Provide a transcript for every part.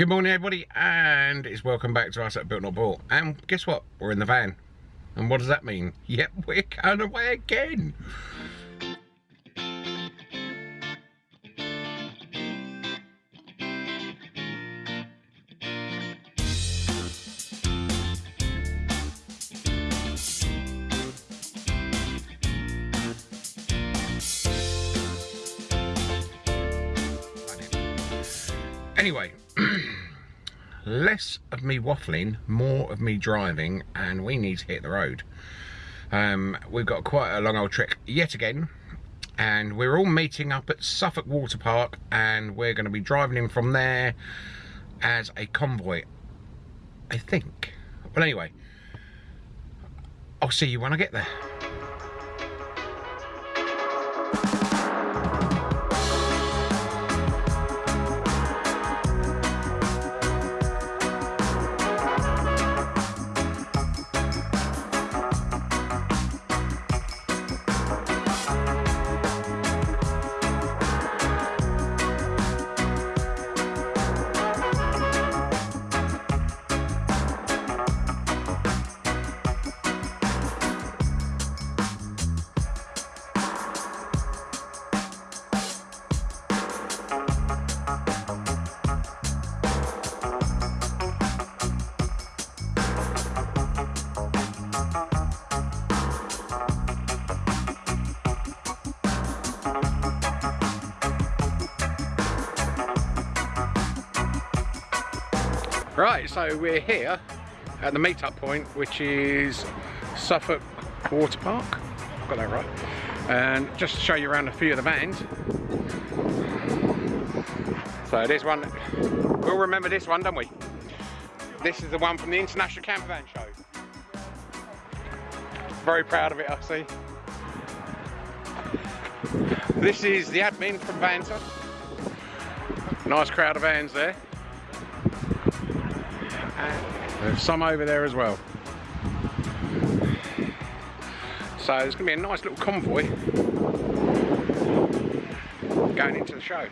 Good morning everybody and it's welcome back to us at Built Not Bought. And guess what? We're in the van. And what does that mean? Yep we're going away again less of me waffling, more of me driving, and we need to hit the road. Um, we've got quite a long old trek yet again, and we're all meeting up at Suffolk Water Park, and we're going to be driving in from there as a convoy, I think. Well, anyway, I'll see you when I get there. So we're here at the meetup point, which is Suffolk Water Park. Got that right. And just to show you around a few of the vans. So this one, we'll remember this one, don't we? This is the one from the International Camper Van Show. Very proud of it, I see. This is the admin from Vanta. Nice crowd of vans there. There's some over there as well. So there's going to be a nice little convoy going into the show.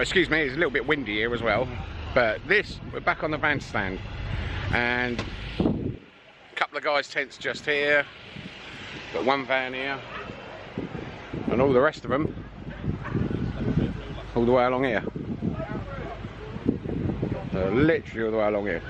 Well excuse me it's a little bit windy here as well. But this we're back on the van stand and a couple of guys tents just here. Got one van here. And all the rest of them all the way along here. So literally all the way along here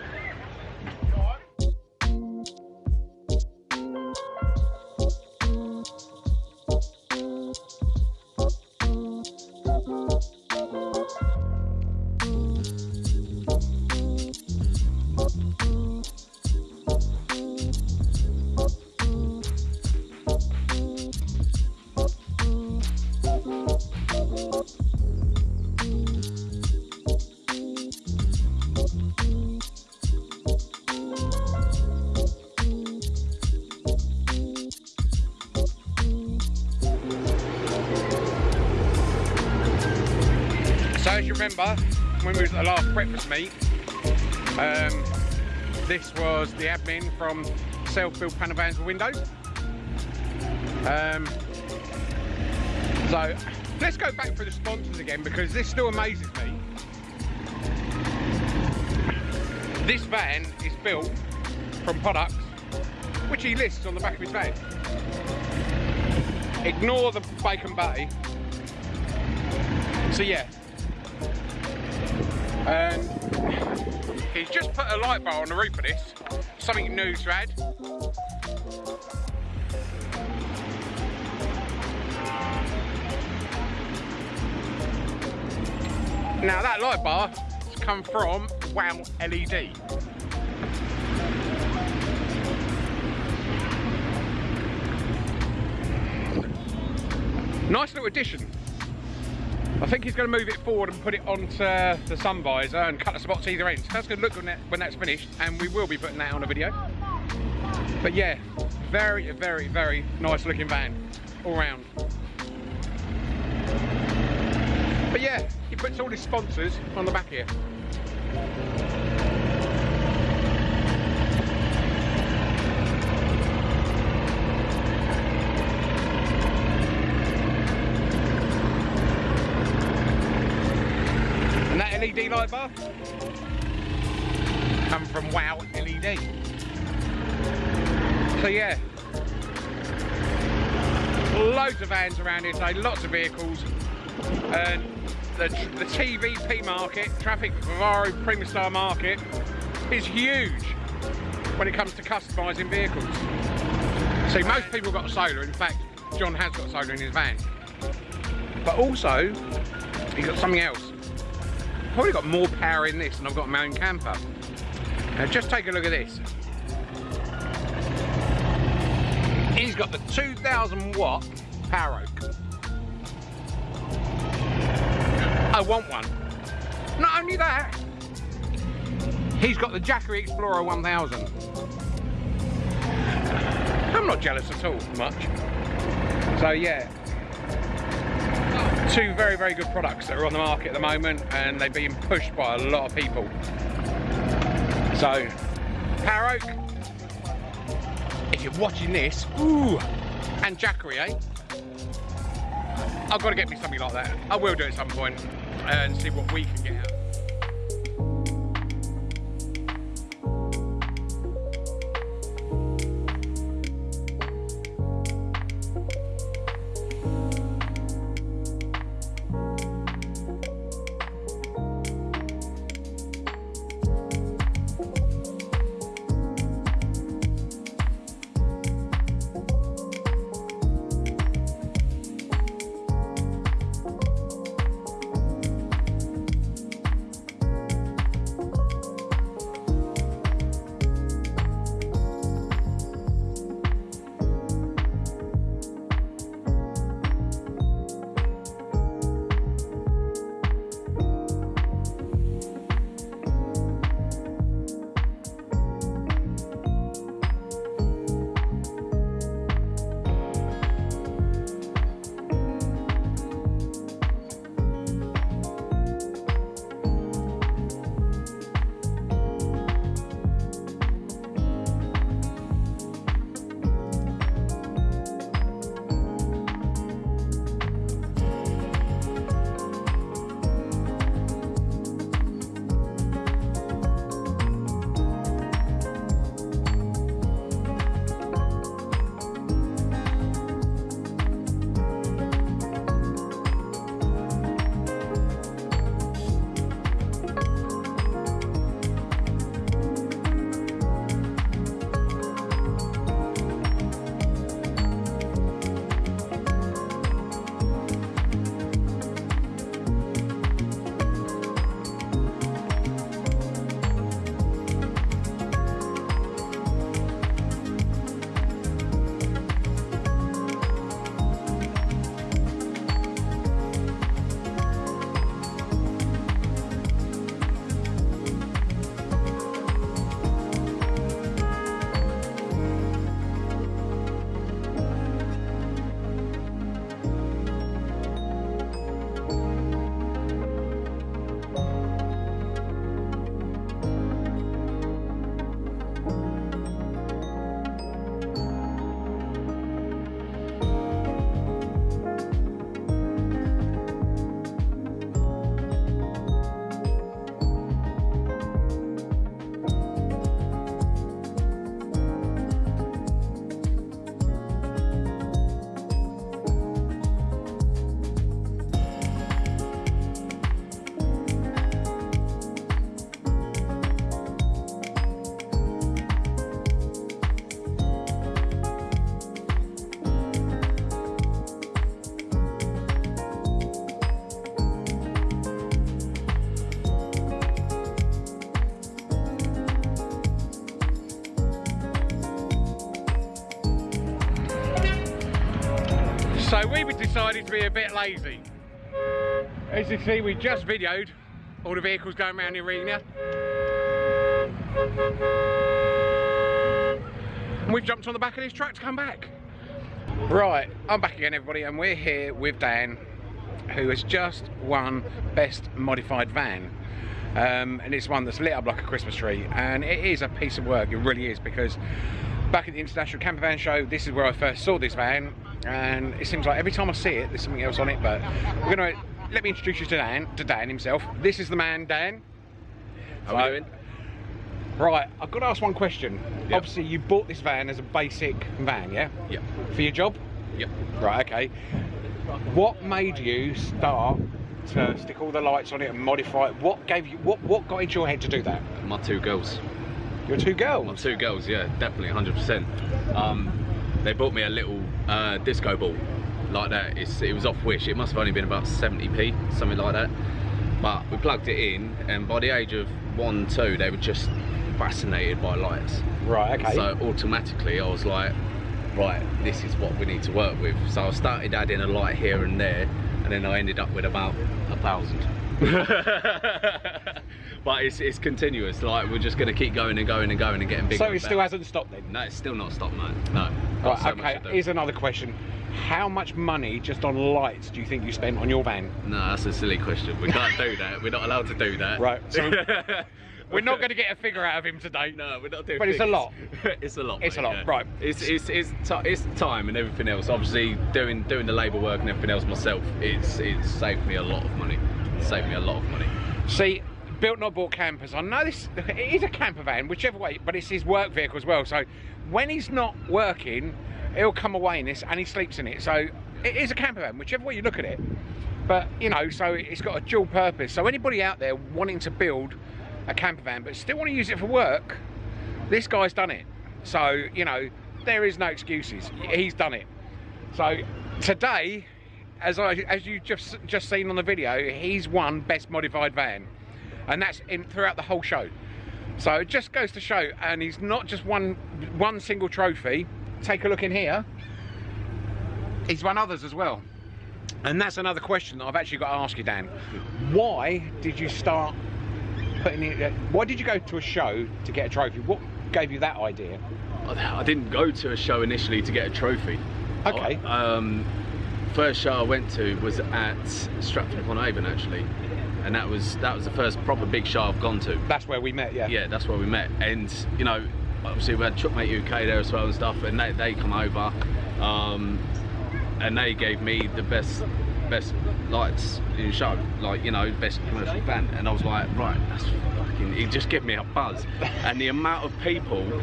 remember, when we was at the last breakfast meet, um, this was the admin from Self-Build Panel Vans with Windows. Um, so let's go back for the sponsors again because this still amazes me. This van is built from products which he lists on the back of his van. Ignore the bacon butty. So yeah. And he's just put a light bar on the roof of this. Something new to add. Now that light bar has come from Wow LED. Nice little addition. I think he's going to move it forward and put it onto the sun visor and cut the spots either end. So that's going to look when, that, when that's finished and we will be putting that on a video. But yeah, very, very, very nice looking van all round. But yeah, he puts all his sponsors on the back here. LED light bar come from Wow LED. So yeah, loads of vans around here today, lots of vehicles. And the, the TVP market, Trafic Vivaro Primastar market, is huge when it comes to customising vehicles. See, most people got solar. In fact, John has got solar in his van. But also, he's got something else. Probably got more power in this than I've got my own camper. Now just take a look at this. He's got the 2000 watt Power Oak. I want one. Not only that, he's got the Jackery Explorer 1000. I'm not jealous at all, much. So yeah, two very, very good products that are on the market at the moment and they're being pushed by a lot of people. So, Power Oak, if you're watching this, ooh, and Jackery, eh? I've got to get me something like that. I will do it at some point and see what we can get out. We've decided to be a bit lazy. As you see, we just videoed all the vehicles going around the arena. And we've jumped on the back of this truck to come back. Right, I'm back again everybody and we're here with Dan who has just won Best Modified Van. Um, and it's one that's lit up like a Christmas tree and it is a piece of work, it really is because back at the International Camper Van Show this is where I first saw this van and it seems like every time I see it there's something else on it but we're going to let me introduce you to Dan, to Dan himself. This is the man Dan. How are you doing? Right, I've got to ask one question. Yep. Obviously you bought this van as a basic van, yeah? Yeah. For your job? Yeah. Right, okay. What made you start to stick all the lights on it and modify it? What gave you what what got into your head to do that? My two girls. Your two girls My two girls, yeah, definitely 100%. Um, they bought me a little uh, disco ball like that. It's, it was off Wish. It must have only been about 70p, something like that. But we plugged it in, and by the age of one, two, they were just fascinated by lights. Right, okay. So automatically, I was like, right, this is what we need to work with. So I started adding a light here and there, and then I ended up with about a thousand. but it's, it's continuous. Like we're just going to keep going and going and going and getting bigger. so it still hasn't stopped then? No, it's still not stopped, no. No. Right, so okay, here's another question. How much money just on lights do you think you spent on your van? No, that's a silly question. We can't do that. We're not allowed to do that. Right, so We're not going to get a figure out of him today. No, we're not doing. But it's a lot. it's a lot. It's a lot, yeah. right. It's it's it's it's time and everything else. Obviously, doing doing the labour work and everything else myself, it's it's saved me a lot of money. Saved me a lot of money. See, built not bought campers. I know this. It is a camper van, whichever way, but it's his work vehicle as well. So when he's not working, he'll come away in this and he sleeps in it. So it is a camper van, whichever way you look at it. But you know, so it's got a dual purpose. So anybody out there wanting to build a camper van but still want to use it for work, this guy's done it. So you know, there is no excuses. He's done it. So today, as I as you just just seen on the video, he's won best modified van, and that's in throughout the whole show. So it just goes to show, and he's not just won one single trophy. Take a look in here. He's won others as well. And that's another question that I've actually got to ask you, Dan. Why did you start putting it? uh, Why did you go to a show to get a trophy? What gave you that idea? I I didn't go to a show initially to get a trophy. Okay. I- um, first show I went to was at Stratford upon Avon actually, and that was that was the first proper big show I've gone to. That's where we met. Yeah. yeah, that's where we met. And you know, obviously we had Truckmate UK there as well and stuff, and they, they come over, um, and they gave me the best best lights in the show, like you know, best commercial van. And I was like, right, that's fucking. It just gave me a buzz, and the amount of people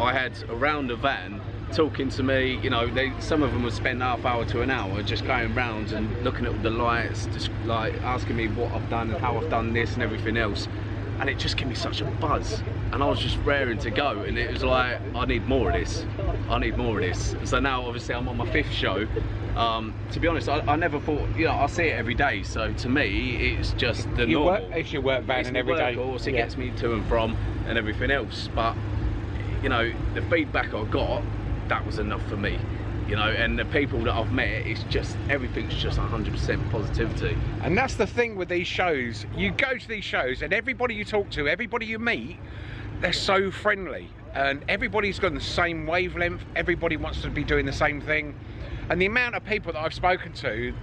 I had around the van. Talking to me, you know, they some of them would spend half hour to an hour just going round and looking at the lights, just like asking me what I've done and how I've done this and everything else. And it just gave me such a buzz. And I was just raring to go. And it was like I need more of this. I need more of this. So now obviously I'm on my fifth show. Um, to be honest I, I never thought you know I see it every day. So to me it's just the You normal. work, it's your work van it's and every day. workhorse, it Yeah. gets me to and from and everything else. But you know the feedback I got that was enough for me you know and the people that I've met it's just everything's just 100% positivity And that's the thing with these shows. You go to these shows, and everybody you talk to, everybody you meet, they're so friendly, and everybody's got the same wavelength. Everybody wants to be doing the same thing. And the amount of people that I've spoken to,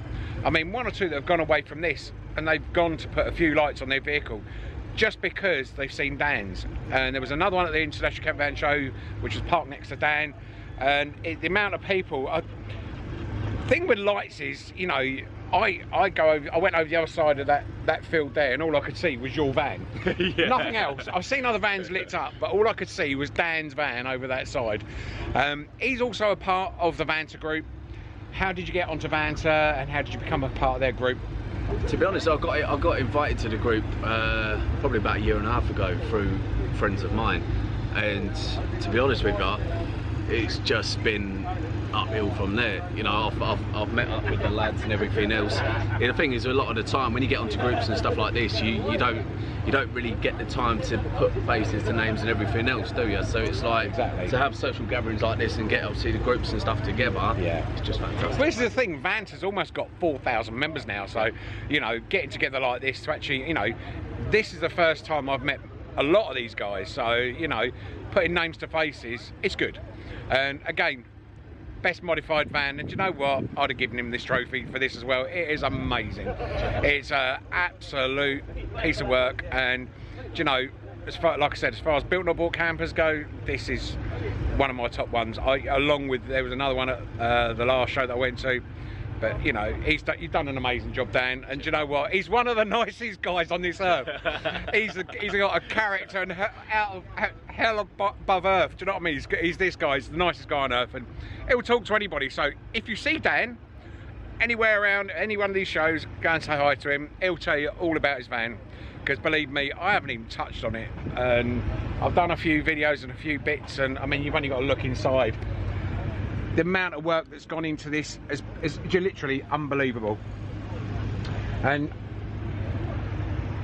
I mean, one or two that have gone away from this, and they've gone to put a few lights on their vehicle. Just because they've seen Dan's, and there was another one at the International Camp Van Show, which was parked next to Dan, and it, the amount of people. I, thing with lights is, you know, I I go over, I went over the other side of that that field there, and all I could see was your van. Nothing else. I've seen other vans lit up, but all I could see was Dan's van over that side. Um, he's also a part of the Vanta group. How did you get onto Vanta, and how did you become a part of their group? To be honest, I got I got invited to the group uh, probably about a year and a half ago through friends of mine, and to be honest with you, it's just been uphill from there. You know, I've, I've, I've met up with the lads and everything else. Yeah, the thing is, a lot of the time when you get onto groups and stuff like this, you, you don't you don't really get the time to put faces to names and everything else, do you? So it's like Exactly. to have social gatherings like this and get obviously the groups and stuff together. Yeah. it's just fantastic. Well, this is the thing. Vanta has almost got four thousand members now, so you know, getting together like this to actually, you know, this is the first time I've met a lot of these guys. So you know, putting names to faces, it's good. And again, best modified van. And you know what? I'd have given him this trophy for this as well. It is amazing. It's a absolute piece of work. And you know, as far like I said, as far as built not bought campers go, this is one of my top ones. I, along with there was another one at uh, the last show that I went to. But you know, he's done, you've done an amazing job, Dan. And do you know what? He's one of the nicest guys on this earth. he's a, he's got a character and out of hell above earth. Do you know what I mean? He's, he's this guy. He's the nicest guy on earth, and he'll talk to anybody. So if you see Dan anywhere around any one of these shows, go and say hi to him. He'll tell you all about his van. Because believe me, I haven't even touched on it, and I've done a few videos and a few bits, and I mean, you've only got to look inside the amount of work that's gone into this is, is literally unbelievable. And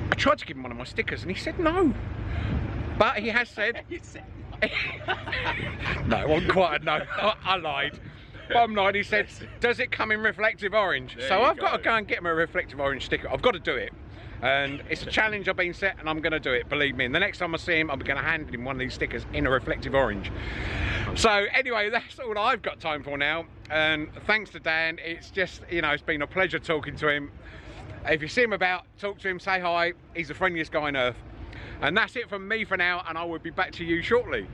I tried to give him one of my stickers and he said no. But he has said. no, it wasn't quite a no. I, I lied. Bottom line, he said, does it come in reflective orange? There so I've got to go. go and get him a reflective orange sticker. I've got to do it. And it's a challenge I've been set and I'm going to do it, believe me. And the next time I see him, I'm going to hand him one of these stickers in a reflective orange. So anyway, that's all I've got time for now. And thanks to Dan, it's just, you know, it's been a pleasure talking to him. If you see him about, talk to him, say hi. He's the friendliest guy on earth. And that's it from me for now, and I will be back to you shortly.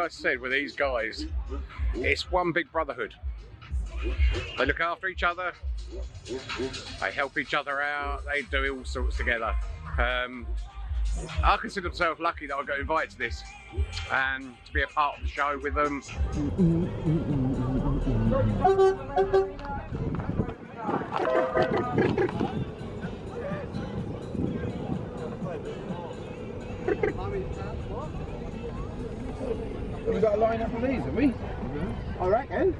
I said with these guys, it's one big brotherhood. They look after each other, they help each other out, they do all sorts together. Um, I consider myself lucky that I got invited to this and to be a part of the show with them. We've got a line up of these, have we? I reckon.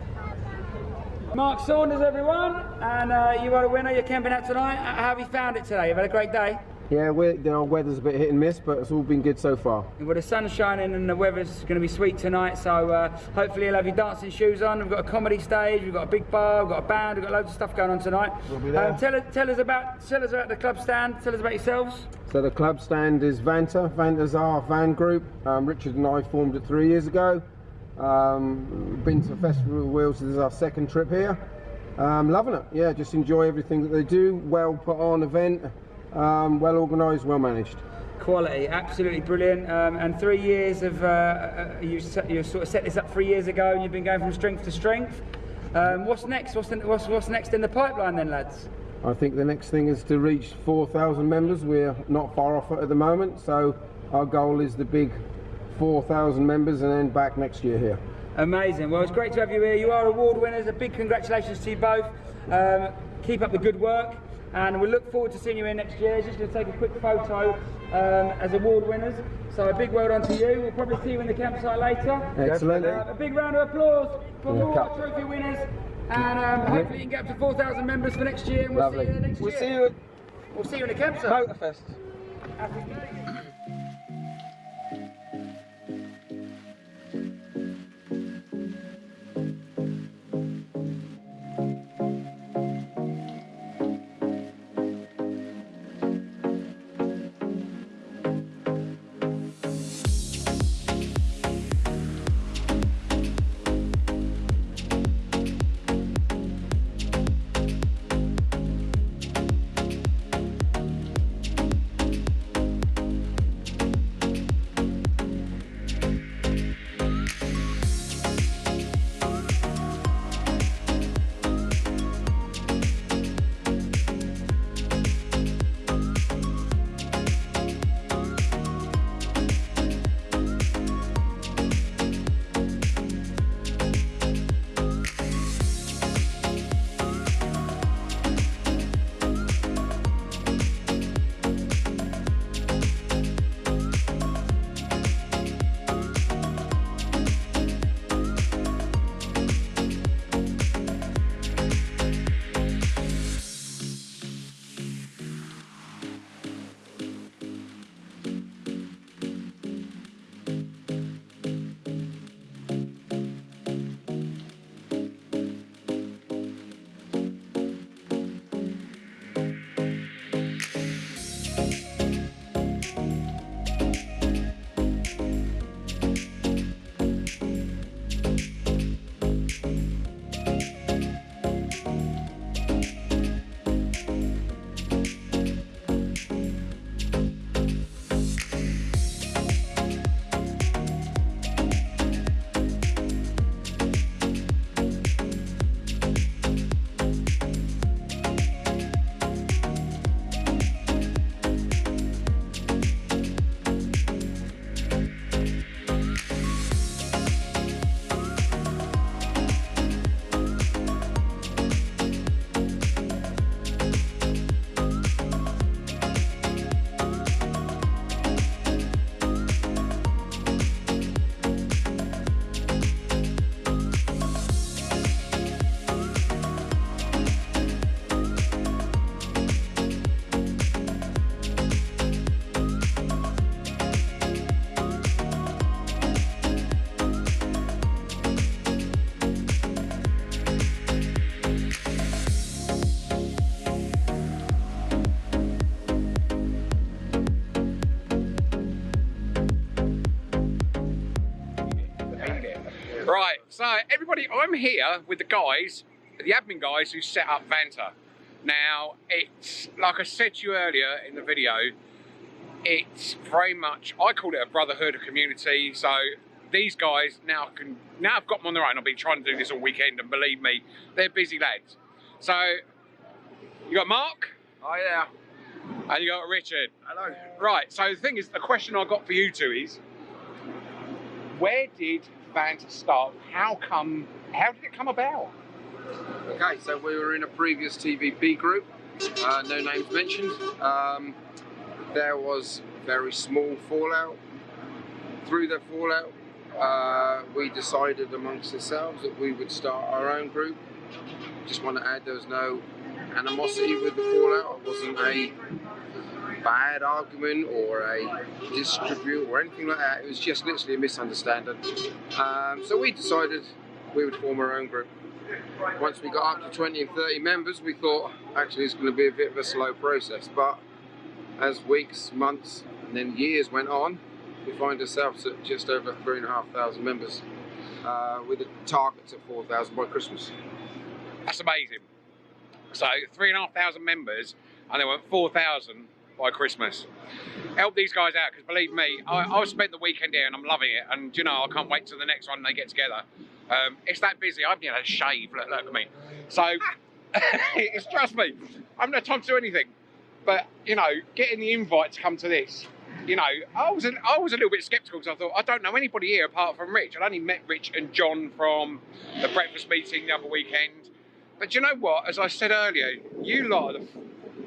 Mark Saunders, everyone, and uh, you are a winner. You're camping out tonight. How have you found it today? You've had a great day. Yeah, we're, you know, weather's a bit hit and miss, but it's all been good so far. Well, the sun's shining and the weather's going to be sweet tonight, so uh, hopefully you'll have your dancing shoes on. We've got a comedy stage, we've got a big bar, we've got a band, we've got loads of stuff going on tonight. We'll be there. Um, tell, us, tell us about tell us about the club stand. Tell us about yourselves. So the club stand is Vanta. Vanta's our van group. Um, Richard and I formed it three years ago. Um, been to Festival of Wheels. This is our second trip here. Um, loving it. Yeah, just enjoy everything that they do. Well put on event. Um, well organised, well managed. Quality, absolutely brilliant. Um, and three years of uh, uh, you, set- you sort of set this up three years ago, and you've been going from strength to strength. Um, what's next? What's, the, what's, what's next in the pipeline then, lads? I think the next thing is to reach 4,000 members. We're not far off at the moment, so our goal is the big 4,000 members and then back next year here. Amazing. Well, it's great to have you here. You are award winners. A big congratulations to you both. Um, keep up the good work, and we look forward to seeing you here next year. Just going to take a quick photo um, as award winners. So a big well done to you. We'll probably see you in the campsite later. Excellent. Uh, a big round of applause for Yeah, all cup. our trophy winners. And um, hopefully you can get up to 4,000 members for next year. And we'll Lovely. see you next We'll year. see you We'll see you in the campsite. Motorfest. I'm here with the guys, the admin guys who set up Vanta. Now, it's like I said to you earlier in the video, it's very much I call it a brotherhood, a community. So these guys now can now I've got them on their own. I've been trying to do this all weekend, and believe me, they're busy lads. So you got Mark, Oh yeah. and you got Richard. Hello. Right. So the thing is, the question I got for you two is, where did Vanta start? How come? How did it come about? Okay, so we were in a previous TVP group, uh, no names mentioned. Um, there was very small fallout. Through the fallout, uh, we decided amongst ourselves that we would start our own group. Just want to add there was no animosity with the fallout. It wasn't a bad argument or a dispute or anything like that. It was just literally a misunderstanding. Um, so we decided we would form our own group. Once we got up to 20 and 30 members, we thought actually it's going to be a bit of a slow process. But as weeks, months, and then years went on, we find ourselves at just over three and a half thousand members. uh, with a target of 4,000 by Christmas. That's amazing. So three and a half thousand members, and they went four thousand by Christmas. Help these guys out because believe me, I, I've spent the weekend here and I'm loving it. And you know, I can't wait till the next one they get together. Um, it's that busy. I've had a shave. Look, look at me. So it's trust me, I haven't had time to do anything. But you know, getting the invite to come to this, you know, I was a, I was a little bit sceptical because I thought I don't know anybody here apart from Rich. I'd only met Rich and John from the breakfast meeting the other weekend. But you know what? As I said earlier, you lot are the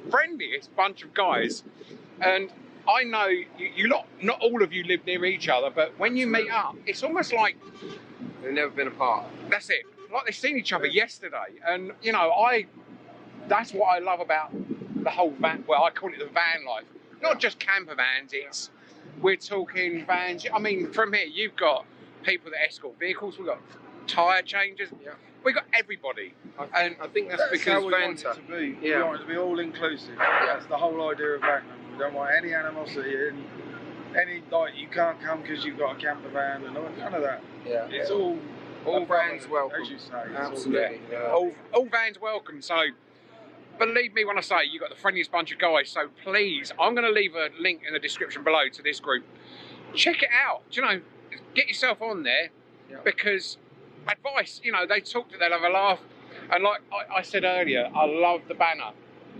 friendliest bunch of guys, and I know you, you lot. Not all of you live near each other, but when you meet up, it's almost like They've never been apart. that's it. Like they've seen each other yesterday, and you know, I. That's what I love about the whole van. Well, I call it the van life. Not just camper vans. It's we're talking vans. I mean, from here you've got people that escort vehicles. We've got tire changers. Yeah. We've got everybody. I think, I think that's, That's because how we want it to be. Yeah. We want it to be all inclusive. That's the whole idea of Magnum. We don't want any animosity, any, any like you can't come because you've got a camper van and all, none of that. Yeah. It's all All vans welcome. as you say. It's all Absolutely. Yeah. all, all vans welcome. So believe me when I say you've got the friendliest bunch of guys. So please, I'm going to leave a link in the description below to this group. Check it out. Do you know, get yourself on there Yeah. because advice. You know, they talk to, they'll have a laugh. And like I, I said earlier, I love the banner,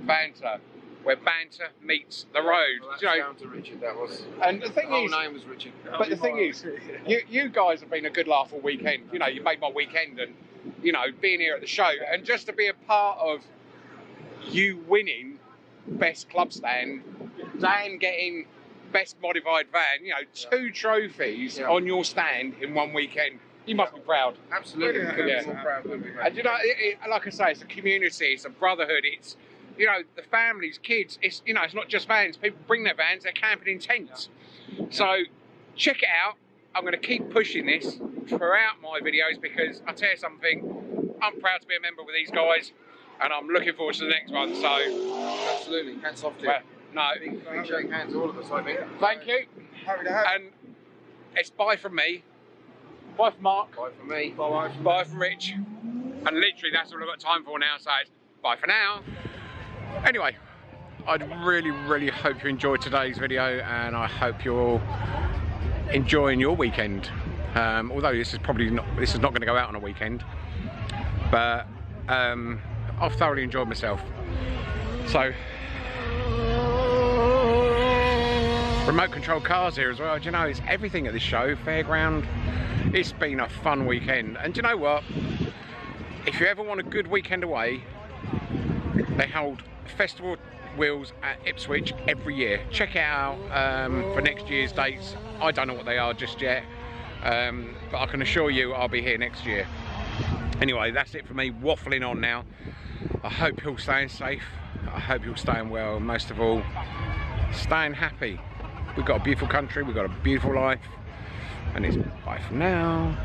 banter, where banter meets the road. Well, you know, down to Richard. That was. and the The thing whole is, name was Richard. but the thing is, you, you guys have been a good laugh all weekend. You know, you made my weekend, and you know, being here at the show, and just to be a part of you winning best club stand, Dan getting best modified van. You know, two trophies Yeah. on your stand in one weekend. You must be proud. Absolutely. Yeah. couldn't be Yeah. more proud, would we? And you know, it, it, like I say, it's a community, it's a brotherhood, it's you know, the families, kids. It's you know, it's not just vans. People bring their vans, they're camping in tents. So check it out. I'm going to keep pushing this throughout my videos because I tell you something, I'm proud to be a member with these guys, and I'm looking forward to the next one. So, Absolutely. Hats off to you. well, no, Big, big shake hands all of us, I think. thank you, Happy to have and it's bye from me, bye from Mark, Bye for me. Bye. bye from Rich, and literally that's all I've got time for now. So bye for now. Anyway, I'd really, really hope you enjoyed today's video, and I hope you're all enjoying your weekend. Um, although this is probably not, this is not going to go out on a weekend, but um, I've thoroughly enjoyed myself. So, remote control cars here as well. Do you know, it's everything at this show, fairground. It's been a fun weekend, and do you know what? If you ever want a good weekend away, they hold festival wheels at Ipswich every year. Check it out um, for next year's dates. I don't know what they are just yet, um, but I can assure you I'll be here next year. Anyway, that's it for me waffling on now. I hope you're staying safe. I hope you're staying well. Most of all, staying happy. We've got a beautiful country. We've got a beautiful life. And it's bye for now.